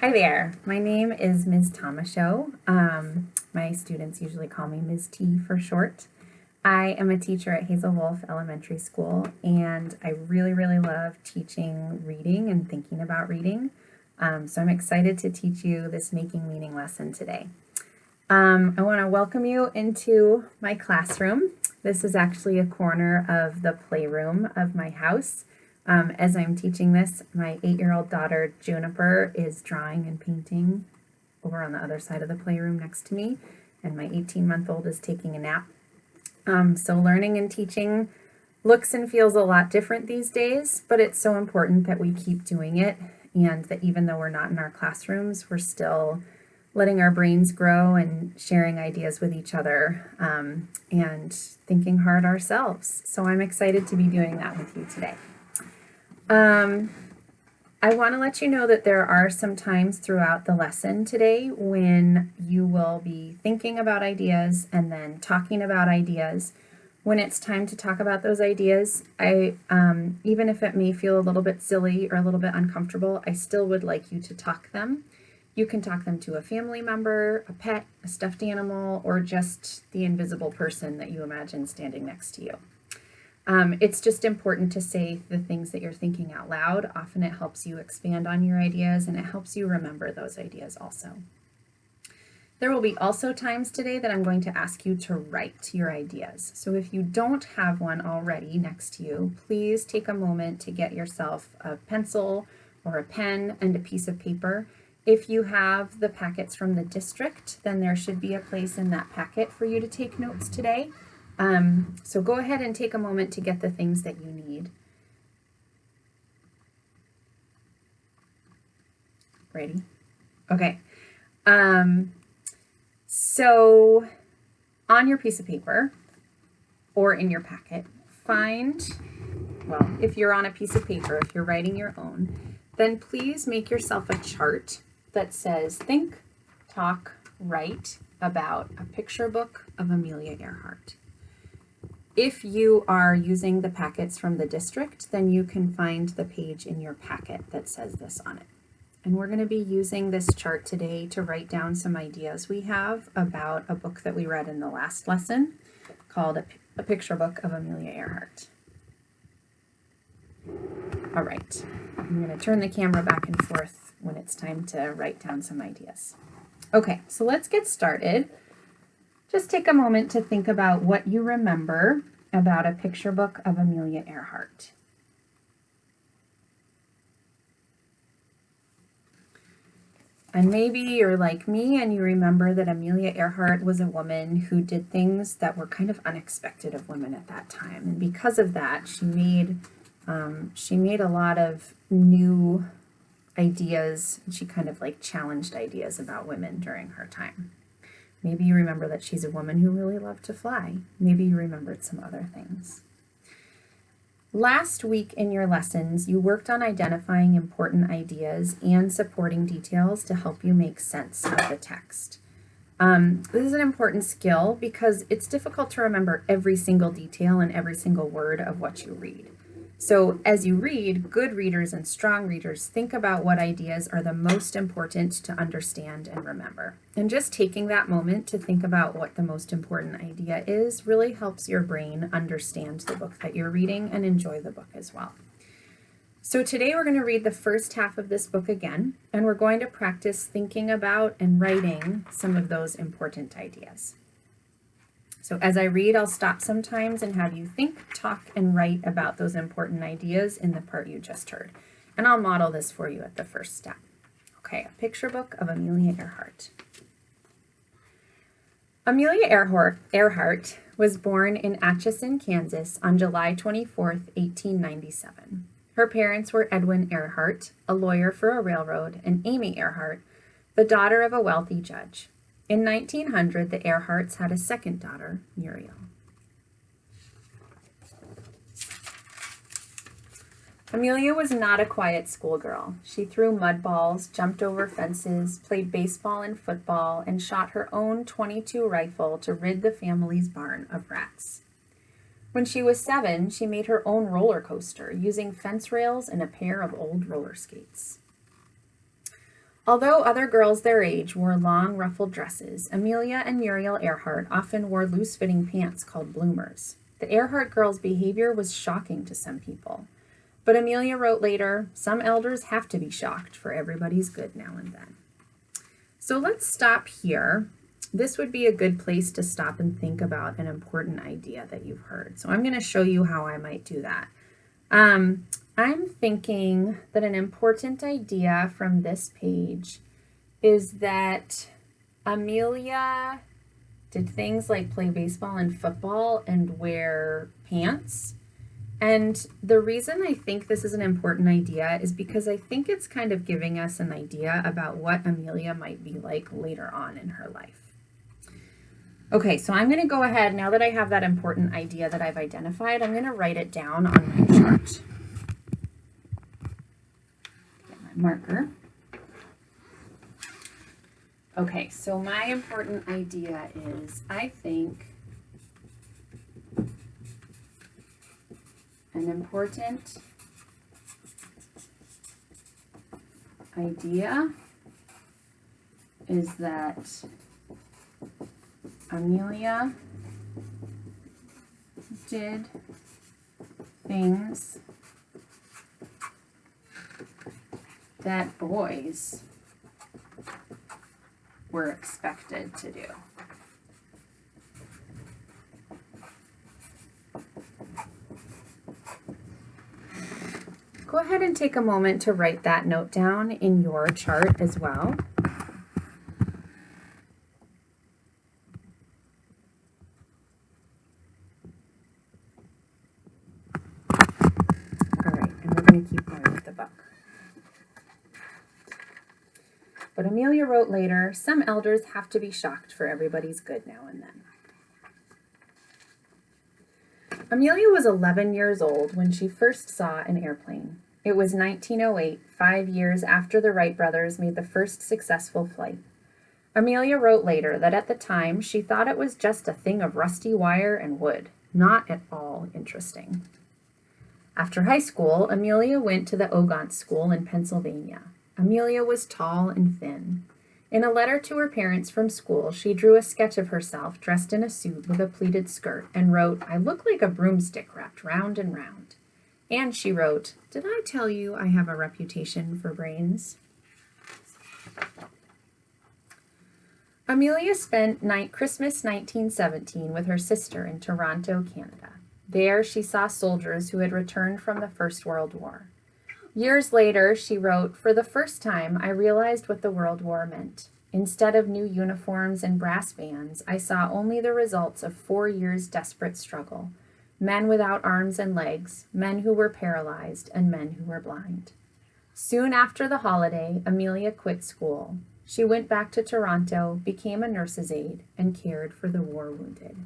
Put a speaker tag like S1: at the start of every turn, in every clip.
S1: Hi there, my name is Ms. Tomashow. Um, my students usually call me Ms. T for short. I am a teacher at Hazel Wolf Elementary School and I really, really love teaching reading and thinking about reading. Um, so I'm excited to teach you this making meaning lesson today. Um, I want to welcome you into my classroom. This is actually a corner of the playroom of my house. Um, as I'm teaching this, my eight-year-old daughter Juniper is drawing and painting over on the other side of the playroom next to me, and my 18-month-old is taking a nap. Um, so learning and teaching looks and feels a lot different these days, but it's so important that we keep doing it and that even though we're not in our classrooms, we're still letting our brains grow and sharing ideas with each other um, and thinking hard ourselves. So I'm excited to be doing that with you today. Um, I want to let you know that there are some times throughout the lesson today when you will be thinking about ideas and then talking about ideas. When it's time to talk about those ideas, I um, even if it may feel a little bit silly or a little bit uncomfortable, I still would like you to talk them. You can talk them to a family member, a pet, a stuffed animal, or just the invisible person that you imagine standing next to you. Um, it's just important to say the things that you're thinking out loud. Often it helps you expand on your ideas and it helps you remember those ideas also. There will be also times today that I'm going to ask you to write your ideas. So if you don't have one already next to you, please take a moment to get yourself a pencil or a pen and a piece of paper. If you have the packets from the district, then there should be a place in that packet for you to take notes today. Um, so go ahead and take a moment to get the things that you need. Ready? Okay. Um, so on your piece of paper or in your packet, find, well, if you're on a piece of paper, if you're writing your own, then please make yourself a chart that says think, talk, write about a picture book of Amelia Earhart. If you are using the packets from the district, then you can find the page in your packet that says this on it. And we're going to be using this chart today to write down some ideas we have about a book that we read in the last lesson called A, a Picture Book of Amelia Earhart. All right, I'm going to turn the camera back and forth when it's time to write down some ideas. Okay, so let's get started. Just take a moment to think about what you remember about a picture book of Amelia Earhart. And maybe you're like me and you remember that Amelia Earhart was a woman who did things that were kind of unexpected of women at that time. And because of that, she made um, she made a lot of new ideas. She kind of like challenged ideas about women during her time. Maybe you remember that she's a woman who really loved to fly. Maybe you remembered some other things. Last week in your lessons, you worked on identifying important ideas and supporting details to help you make sense of the text. Um, this is an important skill because it's difficult to remember every single detail and every single word of what you read. So as you read, good readers and strong readers think about what ideas are the most important to understand and remember. And just taking that moment to think about what the most important idea is really helps your brain understand the book that you're reading and enjoy the book as well. So today we're going to read the first half of this book again, and we're going to practice thinking about and writing some of those important ideas. So as I read, I'll stop sometimes and have you think, talk, and write about those important ideas in the part you just heard. And I'll model this for you at the first step. Okay, a picture book of Amelia Earhart. Amelia Earhart, was born in Atchison, Kansas on July 24, 1897. Her parents were Edwin Earhart, a lawyer for a railroad, and Amy Earhart, the daughter of a wealthy judge. In 1900, the Earharts had a second daughter, Muriel. Amelia was not a quiet schoolgirl. She threw mud balls, jumped over fences, played baseball and football, and shot her own 22 rifle to rid the family's barn of rats. When she was seven, she made her own roller coaster using fence rails and a pair of old roller skates. Although other girls their age wore long, ruffled dresses, Amelia and Muriel Earhart often wore loose fitting pants called bloomers. The Earhart girls' behavior was shocking to some people. But Amelia wrote later, some elders have to be shocked for everybody's good now and then. So let's stop here. This would be a good place to stop and think about an important idea that you've heard. So I'm going to show you how I might do that. Um, I'm thinking that an important idea from this page is that Amelia did things like play baseball and football and wear pants. And the reason I think this is an important idea is because I think it's kind of giving us an idea about what Amelia might be like later on in her life. Okay, so I'm going to go ahead, now that I have that important idea that I've identified, I'm going to write it down on my chart marker. Okay, so my important idea is I think an important idea is that Amelia did things that boys were expected to do. Go ahead and take a moment to write that note down in your chart as well. All right, and we're going to keep going with the book. But Amelia wrote later, some elders have to be shocked for everybody's good now and then. Amelia was 11 years old when she first saw an airplane. It was 1908, five years after the Wright brothers made the first successful flight. Amelia wrote later that at the time she thought it was just a thing of rusty wire and wood, not at all interesting. After high school, Amelia went to the Ogontz School in Pennsylvania. Amelia was tall and thin. In a letter to her parents from school, she drew a sketch of herself dressed in a suit with a pleated skirt and wrote, I look like a broomstick wrapped round and round. And she wrote, Did I tell you I have a reputation for brains? Amelia spent night Christmas 1917 with her sister in Toronto, Canada. There she saw soldiers who had returned from the First World War. Years later, she wrote, For the first time, I realized what the World War meant. Instead of new uniforms and brass bands, I saw only the results of four years' desperate struggle. Men without arms and legs, men who were paralyzed, and men who were blind. Soon after the holiday, Amelia quit school. She went back to Toronto, became a nurse's aide, and cared for the war wounded.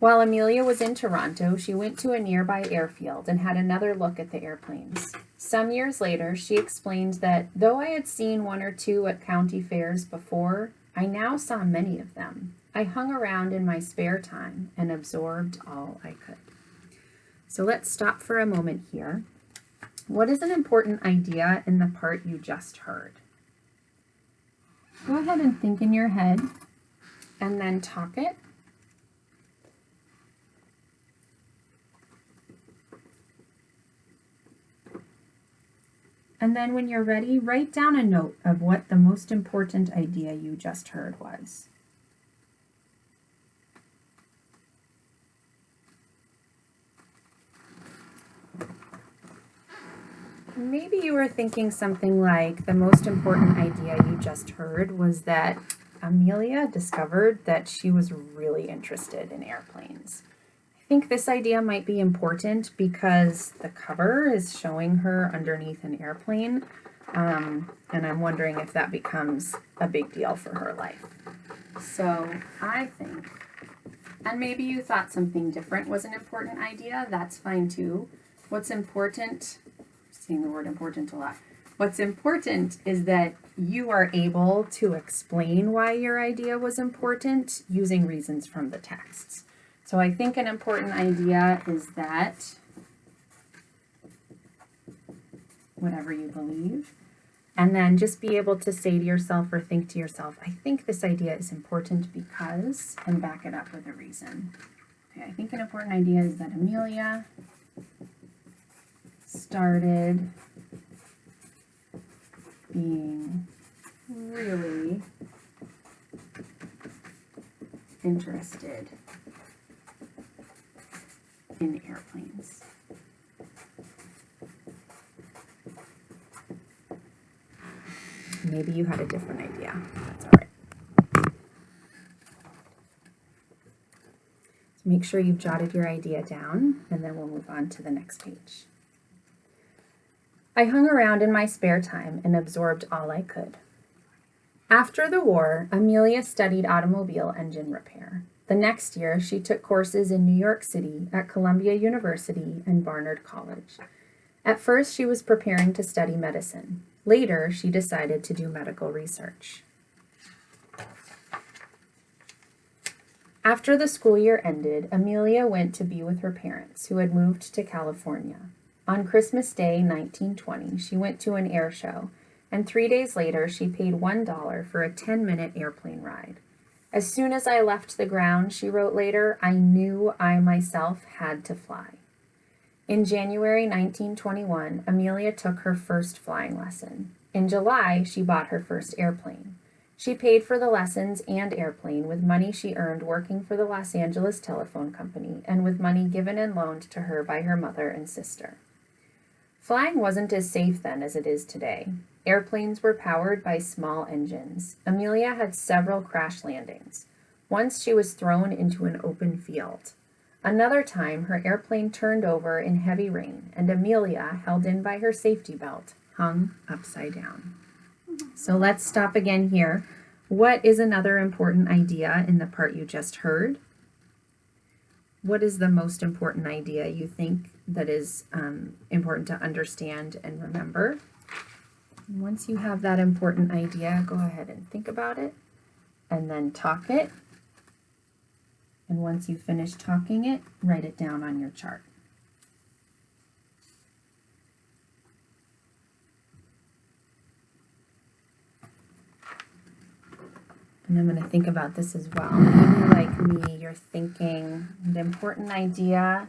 S1: While Amelia was in Toronto, she went to a nearby airfield and had another look at the airplanes. Some years later, she explained that though I had seen one or two at county fairs before, I now saw many of them. I hung around in my spare time and absorbed all I could. So let's stop for a moment here. What is an important idea in the part you just heard? Go ahead and think in your head and then talk it And then when you're ready, write down a note of what the most important idea you just heard was. Maybe you were thinking something like the most important idea you just heard was that Amelia discovered that she was really interested in airplanes think this idea might be important because the cover is showing her underneath an airplane. Um, and I'm wondering if that becomes a big deal for her life. So I think, and maybe you thought something different was an important idea, that's fine too. What's important, seeing the word important a lot, what's important is that you are able to explain why your idea was important using reasons from the texts. So I think an important idea is that whatever you believe. And then just be able to say to yourself or think to yourself, I think this idea is important because, and back it up with a reason. Okay, I think an important idea is that Amelia started being really interested in airplanes. Maybe you had a different idea. That's all right. So make sure you've jotted your idea down and then we'll move on to the next page. I hung around in my spare time and absorbed all I could. After the war, Amelia studied automobile engine repair. The next year, she took courses in New York City at Columbia University and Barnard College. At first, she was preparing to study medicine. Later, she decided to do medical research. After the school year ended, Amelia went to be with her parents, who had moved to California. On Christmas Day, 1920, she went to an air show, and three days later, she paid $1 for a 10 minute airplane ride. As soon as I left the ground, she wrote later, I knew I myself had to fly. In January 1921, Amelia took her first flying lesson. In July, she bought her first airplane. She paid for the lessons and airplane with money she earned working for the Los Angeles Telephone Company and with money given and loaned to her by her mother and sister. Flying wasn't as safe then as it is today. Airplanes were powered by small engines. Amelia had several crash landings. Once she was thrown into an open field. Another time, her airplane turned over in heavy rain, and Amelia, held in by her safety belt, hung upside down. So let's stop again here. What is another important idea in the part you just heard? What is the most important idea you think that is um, important to understand and remember? Once you have that important idea, go ahead and think about it and then talk it. And once you finish talking it, write it down on your chart. And I'm going to think about this as well. Maybe like me, you're thinking the important idea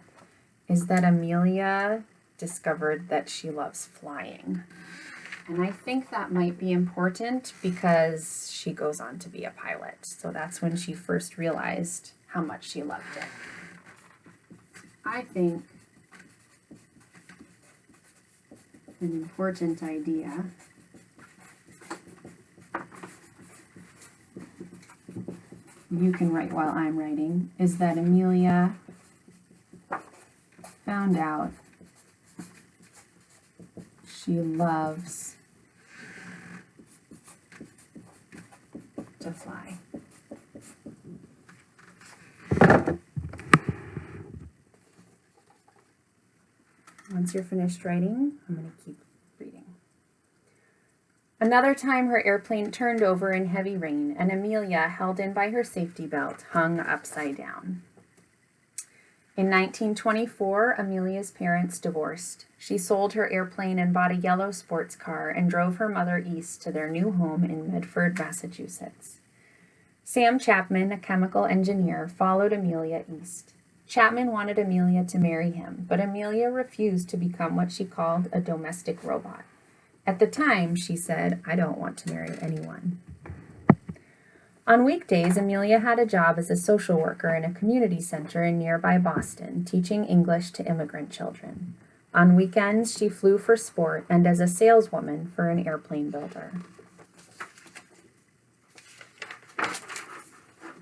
S1: is that Amelia discovered that she loves flying. And I think that might be important because she goes on to be a pilot. So that's when she first realized how much she loved it. I think an important idea you can write while I'm writing is that Amelia found out she loves to fly. Once you're finished writing, I'm going to keep reading. Another time her airplane turned over in heavy rain and Amelia, held in by her safety belt, hung upside down. In 1924, Amelia's parents divorced. She sold her airplane and bought a yellow sports car and drove her mother east to their new home in Medford, Massachusetts. Sam Chapman, a chemical engineer, followed Amelia east. Chapman wanted Amelia to marry him, but Amelia refused to become what she called a domestic robot. At the time, she said, I don't want to marry anyone. On weekdays, Amelia had a job as a social worker in a community center in nearby Boston, teaching English to immigrant children. On weekends, she flew for sport and as a saleswoman for an airplane builder.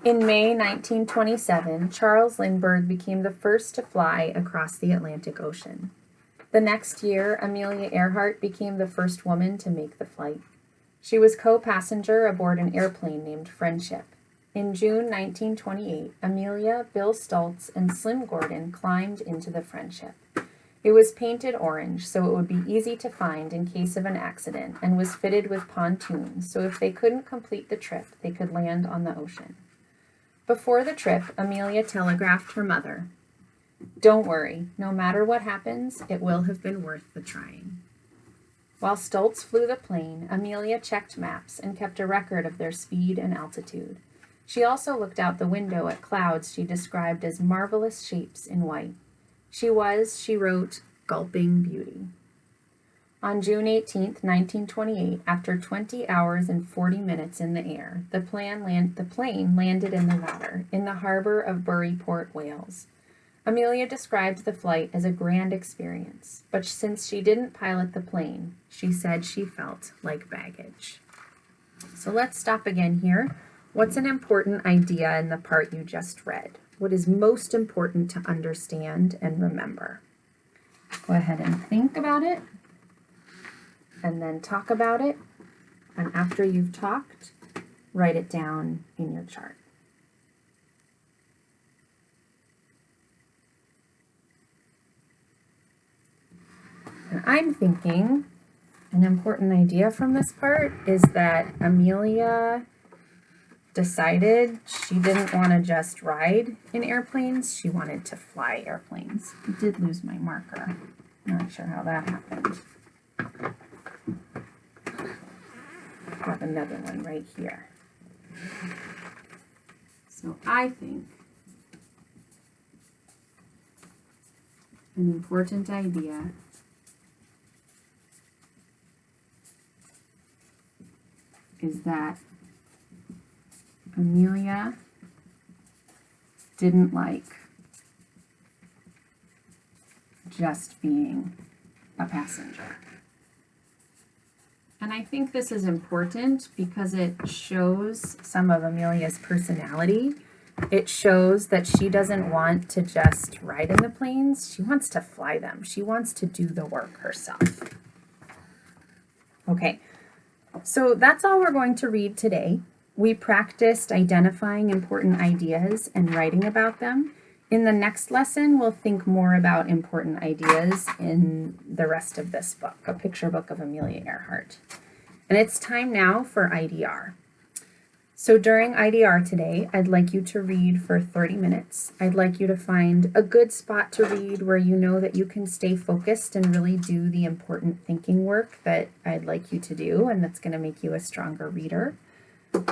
S1: In May 1927, Charles Lindbergh became the first to fly across the Atlantic Ocean. The next year, Amelia Earhart became the first woman to make the flight. She was co-passenger aboard an airplane named Friendship. In June 1928, Amelia, Bill Stultz, and Slim Gordon climbed into the Friendship. It was painted orange so it would be easy to find in case of an accident and was fitted with pontoons so if they couldn't complete the trip, they could land on the ocean. Before the trip, Amelia telegraphed her mother, Don't worry, no matter what happens, it will have been worth the trying. While Stultz flew the plane, Amelia checked maps and kept a record of their speed and altitude. She also looked out the window at clouds she described as marvelous shapes in white. She was, she wrote, gulping beauty. On June 18, 1928, after 20 hours and 40 minutes in the air, the, land, the plane landed in the water, in the harbor of Port, Wales. Amelia described the flight as a grand experience, but since she didn't pilot the plane, she said she felt like baggage. So let's stop again here. What's an important idea in the part you just read? What is most important to understand and remember? Go ahead and think about it and then talk about it. And after you've talked, write it down in your chart. I'm thinking an important idea from this part is that Amelia decided she didn't want to just ride in airplanes, she wanted to fly airplanes. I did lose my marker. Not sure how that happened. Got another one right here. So I think an important idea is that Amelia didn't like just being a passenger. And I think this is important because it shows some of Amelia's personality. It shows that she doesn't want to just ride in the planes. She wants to fly them. She wants to do the work herself. Okay, so that's all we're going to read today. We practiced identifying important ideas and writing about them. In the next lesson, we'll think more about important ideas in the rest of this book, A Picture Book of Amelia Earhart. And it's time now for IDR. So during IDR today, I'd like you to read for 30 minutes. I'd like you to find a good spot to read where you know that you can stay focused and really do the important thinking work that I'd like you to do and that's going to make you a stronger reader.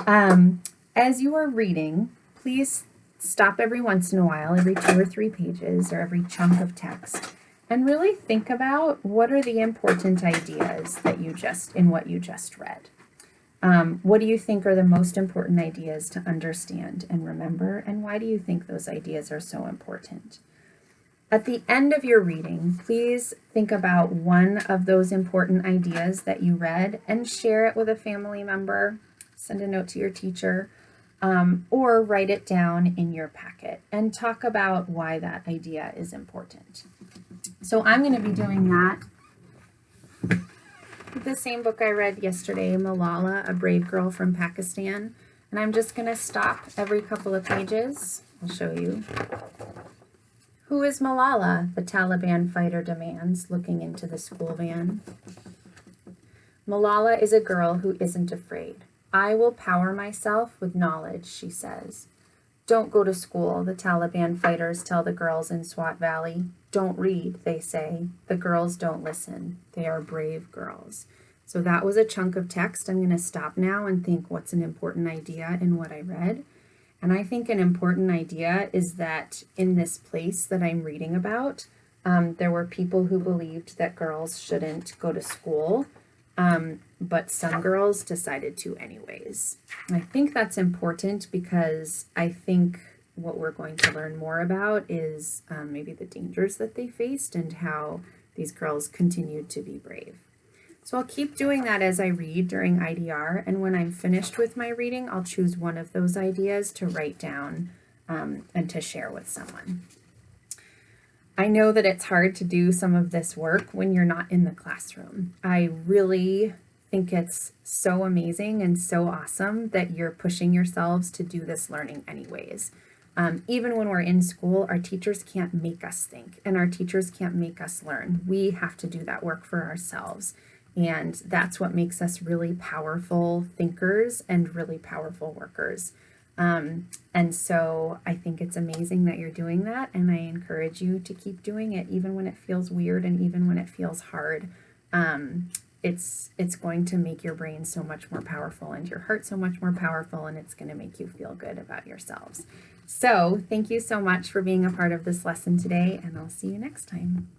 S1: Um, as you are reading, please stop every once in a while, every two or three pages or every chunk of text, and really think about what are the important ideas that you just, in what you just read. Um, what do you think are the most important ideas to understand and remember, and why do you think those ideas are so important? At the end of your reading, please think about one of those important ideas that you read and share it with a family member, send a note to your teacher, um, or write it down in your packet and talk about why that idea is important. So I'm going to be doing that the same book I read yesterday, Malala, A Brave Girl from Pakistan. And I'm just going to stop every couple of pages. I'll show you. Who is Malala? The Taliban fighter demands, looking into the school van. Malala is a girl who isn't afraid. I will power myself with knowledge, she says. Don't go to school, the Taliban fighters tell the girls in Swat Valley. Don't read, they say. The girls don't listen. They are brave girls. So that was a chunk of text. I'm going to stop now and think what's an important idea in what I read. And I think an important idea is that in this place that I'm reading about, um, there were people who believed that girls shouldn't go to school um, but some girls decided to anyways. I think that's important because I think what we're going to learn more about is um, maybe the dangers that they faced and how these girls continued to be brave. So I'll keep doing that as I read during IDR, and when I'm finished with my reading, I'll choose one of those ideas to write down um, and to share with someone. I know that it's hard to do some of this work when you're not in the classroom. I really think it's so amazing and so awesome that you're pushing yourselves to do this learning anyways. Um, even when we're in school, our teachers can't make us think and our teachers can't make us learn. We have to do that work for ourselves. And that's what makes us really powerful thinkers and really powerful workers. Um, and so I think it's amazing that you're doing that, and I encourage you to keep doing it even when it feels weird and even when it feels hard. Um, it's it's going to make your brain so much more powerful and your heart so much more powerful and it's going to make you feel good about yourselves. So, thank you so much for being a part of this lesson today and I'll see you next time.